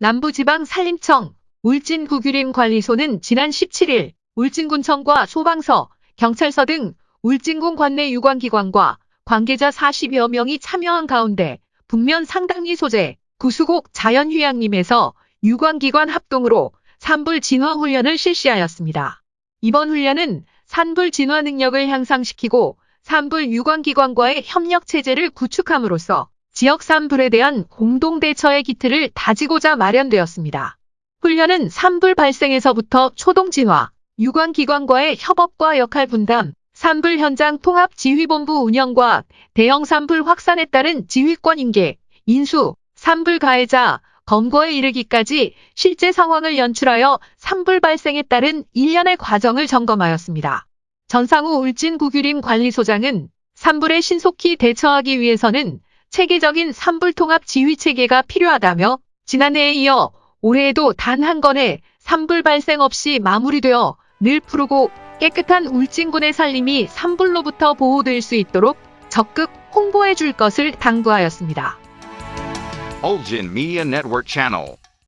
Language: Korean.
남부지방 산림청 울진구규림관리소는 지난 17일 울진군청과 소방서, 경찰서 등 울진군 관내 유관기관과 관계자 40여 명이 참여한 가운데 북면 상당리 소재 구수곡 자연휴양림에서 유관기관 합동으로 산불 진화 훈련을 실시하였습니다. 이번 훈련은 산불 진화 능력을 향상시키고 산불 유관기관과의 협력 체제를 구축함으로써 지역 산불에 대한 공동 대처의 기틀을 다지고자 마련되었습니다. 훈련은 산불 발생에서부터 초동 진화, 유관 기관과의 협업과 역할 분담, 산불 현장 통합 지휘본부 운영과 대형 산불 확산에 따른 지휘권 인계, 인수, 산불 가해자, 검거에 이르기까지 실제 상황을 연출하여 산불 발생에 따른 일련의 과정을 점검하였습니다. 전상우 울진구규림 관리소장은 산불에 신속히 대처하기 위해서는 체계적인 산불 통합 지휘 체계가 필요하다며 지난해에 이어 올해에도 단 한 건의 산불 발생 없이 마무리되어 늘 푸르고 깨끗한 울진군의 살림이 산불로부터 보호될 수 있도록 적극 홍보해 줄 것을 당부하였습니다.